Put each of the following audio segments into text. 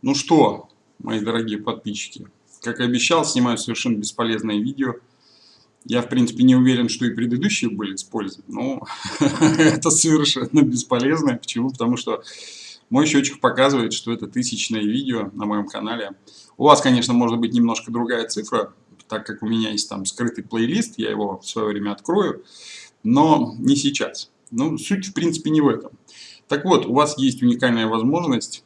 Ну что, мои дорогие подписчики, как и обещал, снимаю совершенно бесполезное видео. Я, в принципе, не уверен, что и предыдущие были использованы, но это совершенно бесполезно. Почему? Потому что мой счетчик показывает, что это тысячное видео на моем канале. У вас, конечно, может быть немножко другая цифра, так как у меня есть там скрытый плейлист, я его в свое время открою, но не сейчас. Ну, суть, в принципе, не в этом. Так вот, у вас есть уникальная возможность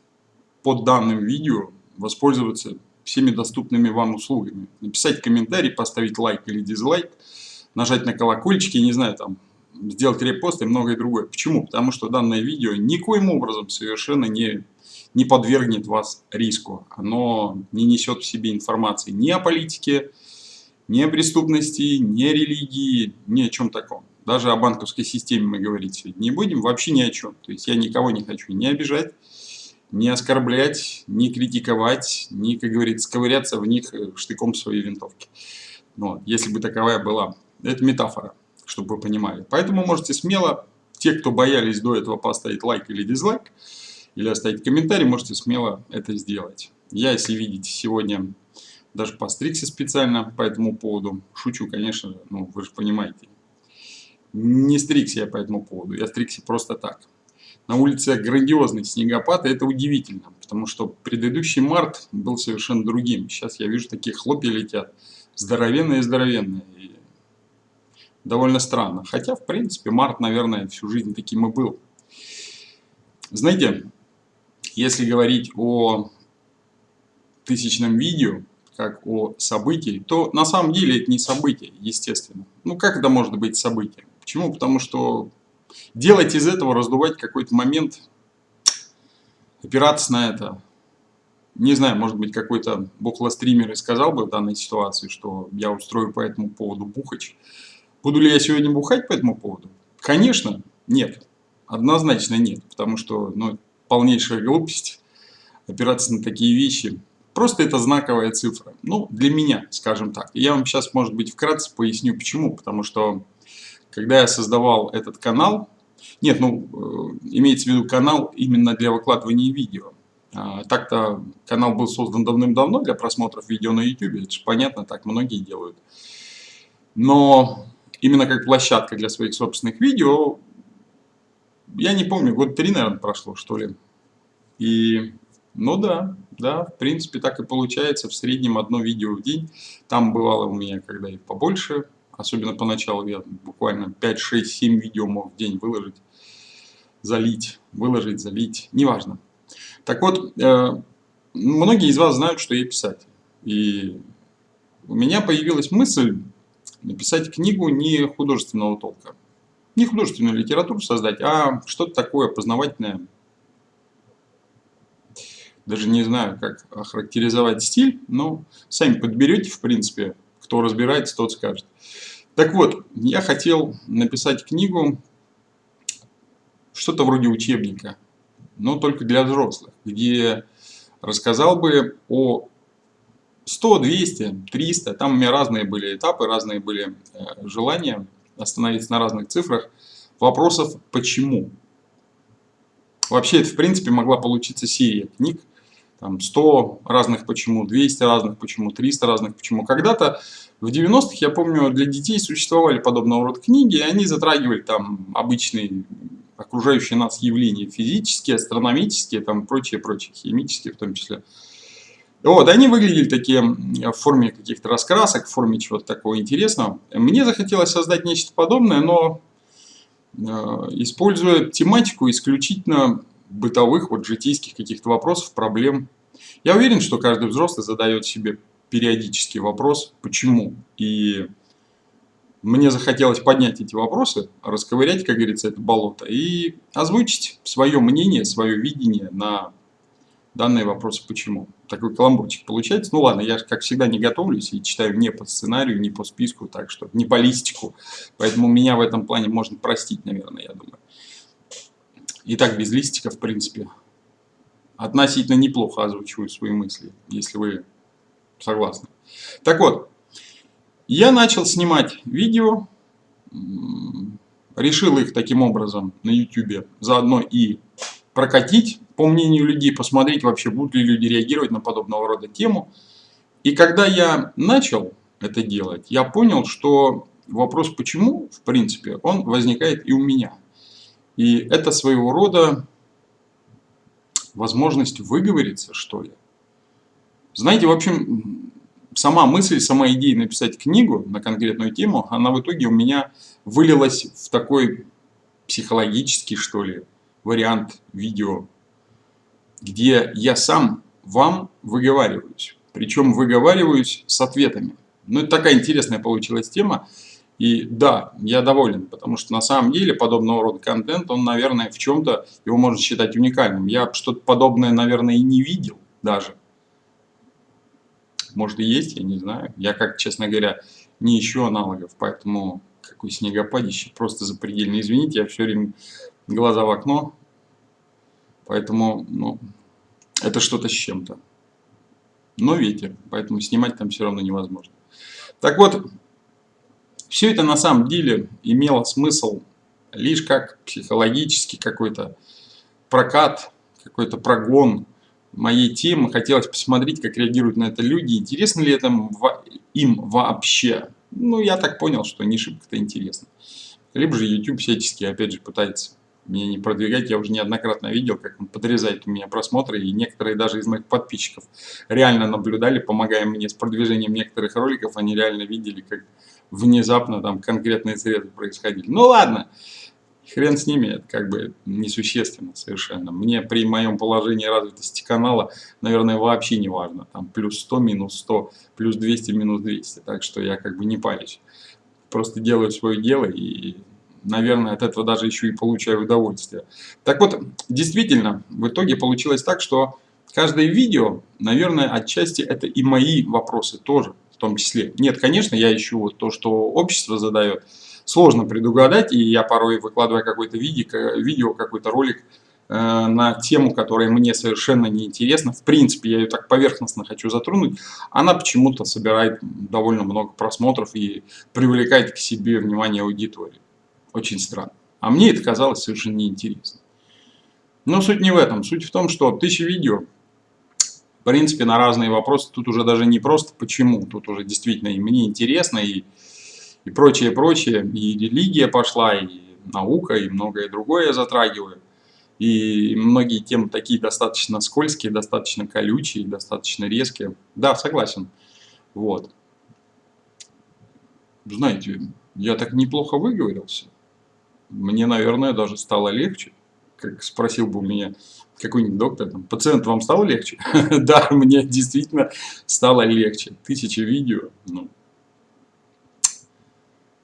под данным видео воспользоваться всеми доступными вам услугами. Написать комментарий, поставить лайк или дизлайк, нажать на колокольчик, я не знаю, там, сделать репост и многое другое. Почему? Потому что данное видео никоим образом совершенно не, не подвергнет вас риску. Оно не несет в себе информации ни о политике, ни о преступности, ни о религии, ни о чем таком. Даже о банковской системе мы говорить сегодня не будем, вообще ни о чем. То есть я никого не хочу не обижать, не оскорблять, не критиковать, не, как говорится, ковыряться в них э, штыком своей винтовки. Ну, если бы таковая была. Это метафора, чтобы вы понимали. Поэтому можете смело, те, кто боялись до этого поставить лайк или дизлайк, или оставить комментарий, можете смело это сделать. Я, если видите, сегодня даже постригся специально по этому поводу. Шучу, конечно, ну вы же понимаете. Не стригся я по этому поводу, я стригся просто так на улице грандиозный снегопад, и это удивительно, потому что предыдущий март был совершенно другим. Сейчас я вижу, такие хлопья летят, здоровенные-здоровенные, довольно странно. Хотя, в принципе, март, наверное, всю жизнь таким и был. Знаете, если говорить о тысячном видео, как о событии, то на самом деле это не событие, естественно. Ну как это может быть событием? Почему? Потому что делать из этого, раздувать какой-то момент, опираться на это. Не знаю, может быть, какой-то бухлостример и сказал бы в данной ситуации, что я устрою по этому поводу бухач. Буду ли я сегодня бухать по этому поводу? Конечно, нет. Однозначно нет, потому что ну, полнейшая глупость опираться на такие вещи. Просто это знаковая цифра. Ну, для меня, скажем так. я вам сейчас, может быть, вкратце поясню, почему. Потому что когда я создавал этот канал, нет, ну, э, имеется в виду канал именно для выкладывания видео. А, Так-то канал был создан давным-давно для просмотров видео на YouTube, это же понятно, так многие делают. Но именно как площадка для своих собственных видео, я не помню, год три, наверное, прошло, что ли. И, ну да, да, в принципе, так и получается, в среднем одно видео в день. Там бывало у меня, когда и побольше, Особенно поначалу я буквально 5, 6, 7 видео мог в день выложить, залить, выложить, залить, неважно. Так вот, э, многие из вас знают, что я писатель. И у меня появилась мысль написать книгу не художественного толка. Не художественную литературу создать, а что-то такое познавательное. Даже не знаю, как охарактеризовать стиль, но сами подберете, в принципе, кто разбирается, тот скажет. Так вот, я хотел написать книгу, что-то вроде учебника, но только для взрослых, где рассказал бы о 100, 200, 300, там у меня разные были этапы, разные были э, желания остановиться на разных цифрах, вопросов «почему?». Вообще это в принципе могла получиться серия книг, там 100 разных почему, 200 разных почему, 300 разных почему. Когда-то в 90-х, я помню, для детей существовали подобного рода книги, и они затрагивали там обычные окружающие нас явления физические, астрономические, там прочие, прочие, химические в том числе. Вот, они выглядели такие в форме каких-то раскрасок, в форме чего-то такого интересного. Мне захотелось создать нечто подобное, но э, используя тематику исключительно бытовых, вот житейских каких-то вопросов, проблем. Я уверен, что каждый взрослый задает себе периодический вопрос, почему. И мне захотелось поднять эти вопросы, расковырять, как говорится, это болото, и озвучить свое мнение, свое видение на данные вопросы почему. Такой каламбурчик получается. Ну ладно, я, как всегда, не готовлюсь и читаю не по сценарию, не по списку, так что не по листику. Поэтому меня в этом плане можно простить, наверное, я думаю. И так без листика, в принципе, относительно неплохо озвучиваю свои мысли, если вы согласны. Так вот, я начал снимать видео, решил их таким образом на YouTube заодно и прокатить по мнению людей, посмотреть вообще, будут ли люди реагировать на подобного рода тему. И когда я начал это делать, я понял, что вопрос «почему?», в принципе, он возникает и у меня. И это своего рода возможность выговориться, что ли. Знаете, в общем, сама мысль, сама идея написать книгу на конкретную тему, она в итоге у меня вылилась в такой психологический, что ли, вариант видео, где я сам вам выговариваюсь. Причем выговариваюсь с ответами. Ну, это такая интересная получилась тема. И да, я доволен, потому что на самом деле подобного рода контент, он, наверное, в чем-то его можно считать уникальным. Я что-то подобное, наверное, и не видел даже. Может и есть, я не знаю. Я, как, честно говоря, не ищу аналогов, поэтому какой снегопадище, просто запредельно. Извините, я все время глаза в окно, поэтому, ну, это что-то с чем-то. Но ветер, поэтому снимать там все равно невозможно. Так вот, все это на самом деле имело смысл лишь как психологический какой-то прокат, какой-то прогон моей темы. Хотелось посмотреть, как реагируют на это люди. Интересно ли это им вообще? Ну, я так понял, что не шибко-то интересно. Либо же YouTube всячески, опять же, пытается меня не продвигать. Я уже неоднократно видел, как он подрезает у меня просмотры, и некоторые даже из моих подписчиков реально наблюдали, помогая мне с продвижением некоторых роликов, они реально видели, как внезапно там конкретные средства происходили. Ну ладно, хрен с ними, это как бы несущественно совершенно. Мне при моем положении развитости канала, наверное, вообще не важно. Там плюс 100, минус 100, плюс 200, минус 200. Так что я как бы не парюсь. Просто делаю свое дело и, наверное, от этого даже еще и получаю удовольствие. Так вот, действительно, в итоге получилось так, что каждое видео, наверное, отчасти это и мои вопросы тоже том числе. Нет, конечно, я ищу то, что общество задает. Сложно предугадать, и я порой выкладываю какое-то видео, видео какой-то ролик э, на тему, которая мне совершенно не интересна. В принципе, я ее так поверхностно хочу затронуть. Она почему-то собирает довольно много просмотров и привлекает к себе внимание аудитории. Очень странно. А мне это казалось совершенно неинтересно. Но суть не в этом. Суть в том, что тысячи видео в принципе, на разные вопросы. Тут уже даже не просто почему, тут уже действительно и мне интересно, и, и прочее, прочее. И религия пошла, и наука, и многое другое я затрагиваю. И многие темы такие достаточно скользкие, достаточно колючие, достаточно резкие. Да, согласен. Вот. Знаете, я так неплохо выговорился. Мне, наверное, даже стало легче. Как спросил бы у меня какой-нибудь доктор, там, пациент, вам стало легче? да, мне действительно стало легче. Тысячи видео. Ну.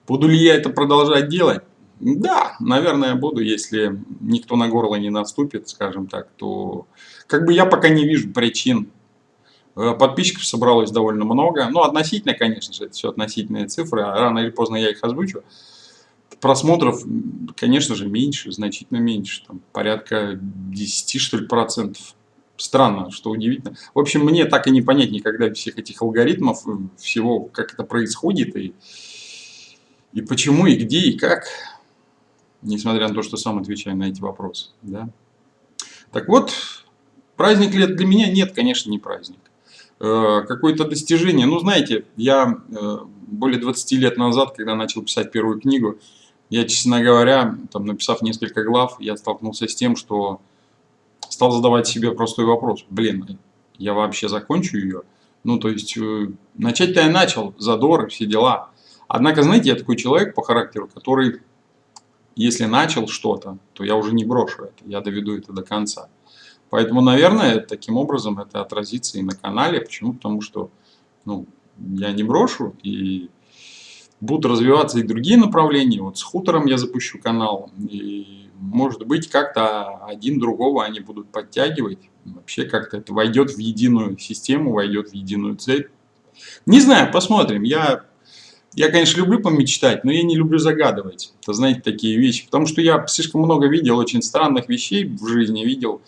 Буду ли я это продолжать делать? Да, наверное, буду, если никто на горло не наступит, скажем так, то как бы я пока не вижу причин. Э, подписчиков собралось довольно много. Ну, относительно, конечно же, это все относительные цифры, а рано или поздно я их озвучу просмотров, конечно же, меньше, значительно меньше, там, порядка 10, что ли, процентов. Странно, что удивительно. В общем, мне так и не понять никогда всех этих алгоритмов, э, всего, как это происходит, и, и почему, и где, и как, несмотря на то, что сам отвечаю на эти вопросы. Да? Так вот, праздник лет для меня нет, конечно, не праздник. Э, Какое-то достижение, ну, знаете, я э, более 20 лет назад, когда начал писать первую книгу, я, честно говоря, там, написав несколько глав, я столкнулся с тем, что стал задавать себе простой вопрос. Блин, я вообще закончу ее? Ну, то есть, э, начать-то я начал, задор, все дела. Однако, знаете, я такой человек по характеру, который, если начал что-то, то я уже не брошу это, я доведу это до конца. Поэтому, наверное, таким образом это отразится и на канале. Почему? Потому что ну, я не брошу, и будут развиваться и другие направления. Вот с хутором я запущу канал, и может быть как-то один другого они будут подтягивать. Вообще как-то это войдет в единую систему, войдет в единую цель. Не знаю, посмотрим. Я, я, конечно, люблю помечтать, но я не люблю загадывать. Это, знаете, такие вещи. Потому что я слишком много видел очень странных вещей в жизни, видел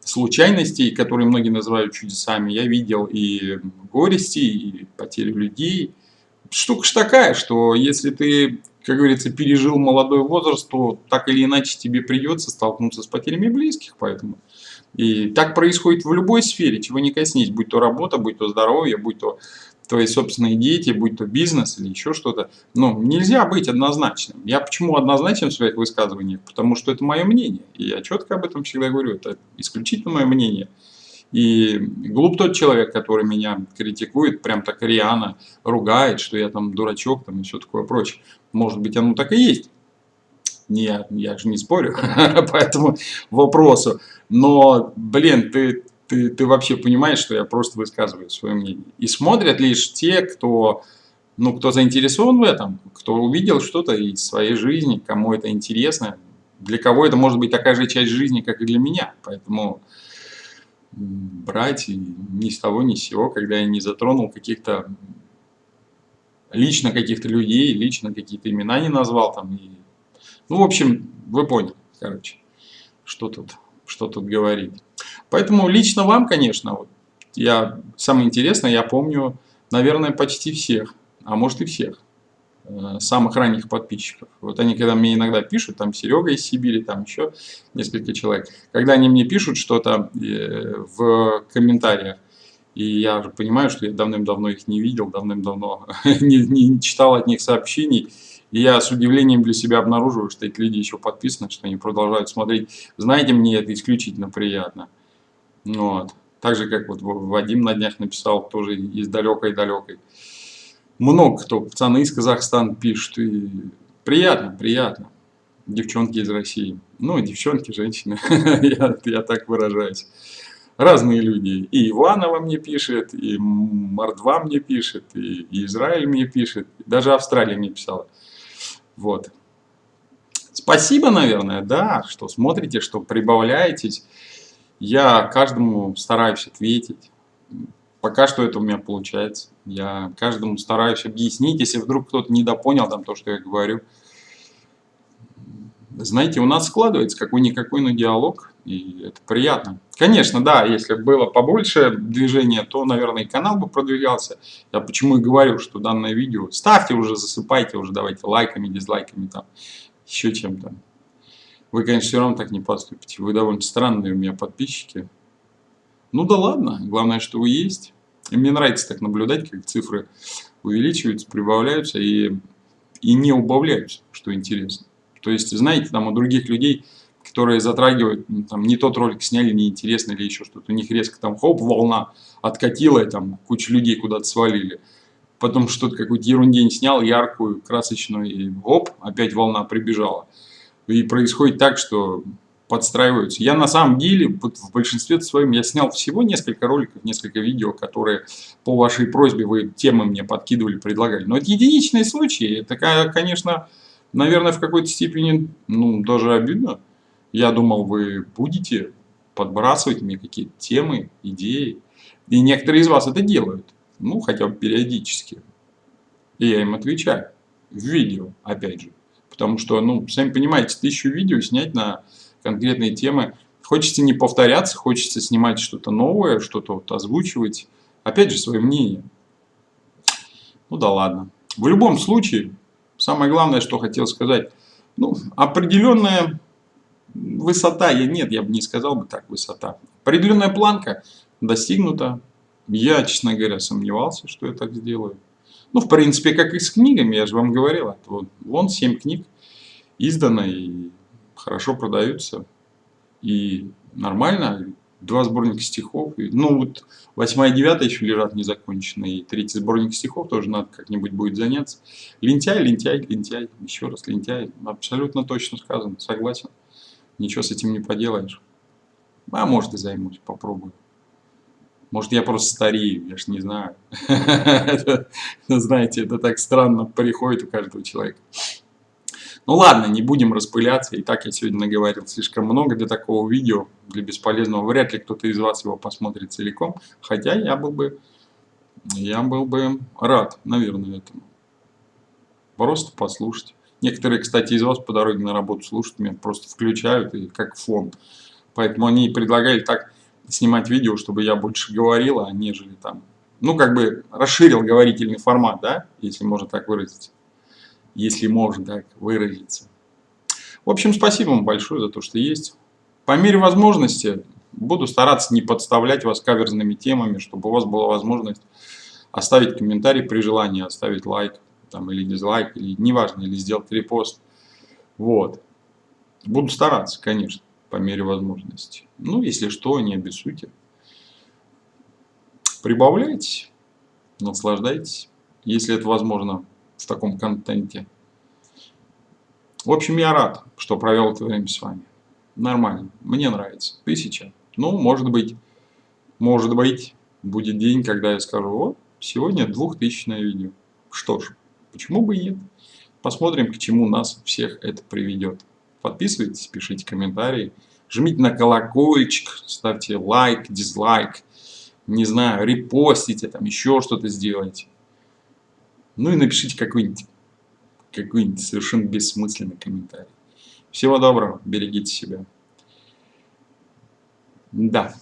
случайностей, которые многие называют чудесами. Я видел и горести, и потерю людей, штука ж такая, что если ты, как говорится, пережил молодой возраст, то так или иначе тебе придется столкнуться с потерями близких, поэтому И так происходит в любой сфере, чего не коснись, будь то работа, будь то здоровье, будь то твои собственные дети, будь то бизнес или еще что-то. Ну, нельзя быть однозначным. Я почему однозначен в своих высказываниях? Потому что это мое мнение. И я четко об этом всегда говорю. Это исключительно мое мнение. И глуп тот человек, который меня критикует, прям так рьяно ругает, что я там дурачок там, все такое прочее. Может быть, оно так и есть. Не, я же не спорю по этому вопросу. Но, блин, ты, ты, ты вообще понимаешь, что я просто высказываю свое мнение. И смотрят лишь те, кто, ну, кто заинтересован в этом, кто увидел что-то из своей жизни, кому это интересно. Для кого это может быть такая же часть жизни, как и для меня. Поэтому брать ни с того ни с сего, когда я не затронул каких-то лично каких-то людей, лично какие-то имена не назвал там. И, ну, в общем, вы поняли, короче, что тут, что тут говорить. Поэтому лично вам, конечно, вот, я, самое интересное, я помню, наверное, почти всех, а может и всех, самых ранних подписчиков. Вот они, когда мне иногда пишут, там Серега из Сибири, там еще несколько человек, когда они мне пишут что-то э, в комментариях, и я же понимаю, что я давным-давно их не видел, давным-давно не, не читал от них сообщений. И я с удивлением для себя обнаруживаю, что эти люди еще подписаны, что они продолжают смотреть. Знаете, мне это исключительно приятно. Вот. Так же, как вот Вадим на днях написал, тоже из далекой-далекой. Много кто, пацаны из Казахстана пишут. И приятно, приятно. Девчонки из России. Ну, девчонки, женщины, я, я так выражаюсь разные люди. И Иванова мне пишет, и Мордва мне пишет, и, Израиль мне пишет, даже Австралия мне писала. Вот. Спасибо, наверное, да, что смотрите, что прибавляетесь. Я каждому стараюсь ответить. Пока что это у меня получается. Я каждому стараюсь объяснить, если вдруг кто-то недопонял там то, что я говорю. Знаете, у нас складывается какой-никакой, но диалог, и это приятно. Конечно, да, если было побольше движения, то, наверное, и канал бы продвигался. Я почему и говорю, что данное видео ставьте уже, засыпайте уже, давайте лайками, дизлайками, там, еще чем-то. Вы, конечно, все равно так не поступите. Вы довольно странные у меня подписчики. Ну да ладно, главное, что вы есть. И мне нравится так наблюдать, как цифры увеличиваются, прибавляются и, и не убавляются, что интересно. То есть, знаете, там у других людей которые затрагивают, ну, там, не тот ролик сняли, неинтересно или еще что-то. У них резко там хоп, волна откатила, и там куча людей куда-то свалили. Потом что-то какую-то ерундень снял, яркую, красочную, и оп, опять волна прибежала. И происходит так, что подстраиваются. Я на самом деле, вот в большинстве своем, я снял всего несколько роликов, несколько видео, которые по вашей просьбе вы темы мне подкидывали, предлагали. Но это единичные случаи. Это, конечно, наверное, в какой-то степени, ну, даже обидно. Я думал, вы будете подбрасывать мне какие-то темы, идеи. И некоторые из вас это делают. Ну, хотя бы периодически. И я им отвечаю. В видео, опять же. Потому что, ну, сами понимаете, тысячу видео снять на конкретные темы. Хочется не повторяться, хочется снимать что-то новое, что-то вот озвучивать. Опять же, свое мнение. Ну да ладно. В любом случае, самое главное, что хотел сказать. Ну, определенная высота, я, нет, я бы не сказал бы так, высота. Определенная планка достигнута. Я, честно говоря, сомневался, что я так сделаю. Ну, в принципе, как и с книгами, я же вам говорил. Вот, вон 7 книг издано и хорошо продаются. И нормально. Два сборника стихов. Ну, вот 8 и 9 еще лежат незаконченные. И третий сборник стихов тоже надо как-нибудь будет заняться. Лентяй, лентяй, лентяй. Еще раз лентяй. Абсолютно точно сказано. Согласен ничего с этим не поделаешь. А может и займусь, попробую. Может я просто старею, я ж не знаю. Знаете, это так странно приходит у каждого человека. Ну ладно, не будем распыляться. И так я сегодня наговорил слишком много для такого видео, для бесполезного. Вряд ли кто-то из вас его посмотрит целиком. Хотя я был бы, я был бы рад, наверное, этому. Просто послушать. Некоторые, кстати, из вас по дороге на работу слушают меня, просто включают и как фон. Поэтому они предлагали так снимать видео, чтобы я больше говорил, а нежели там... Ну, как бы расширил говорительный формат, да, если можно так выразиться. Если можно так выразиться. В общем, спасибо вам большое за то, что есть. По мере возможности Буду стараться не подставлять вас каверзными темами, чтобы у вас была возможность оставить комментарий при желании, оставить лайк там, или дизлайк, или неважно, или сделать репост. Вот. Буду стараться, конечно, по мере возможности. Ну, если что, не обессудьте. Прибавляйте, наслаждайтесь, если это возможно в таком контенте. В общем, я рад, что провел это время с вами. Нормально, мне нравится. Тысяча. Ну, может быть, может быть, будет день, когда я скажу, вот, сегодня двухтысячное видео. Что ж, почему бы и нет? Посмотрим, к чему нас всех это приведет. Подписывайтесь, пишите комментарии, жмите на колокольчик, ставьте лайк, дизлайк, не знаю, репостите, там еще что-то сделайте. Ну и напишите какой-нибудь какой-нибудь совершенно бессмысленный комментарий. Всего доброго, берегите себя. Да.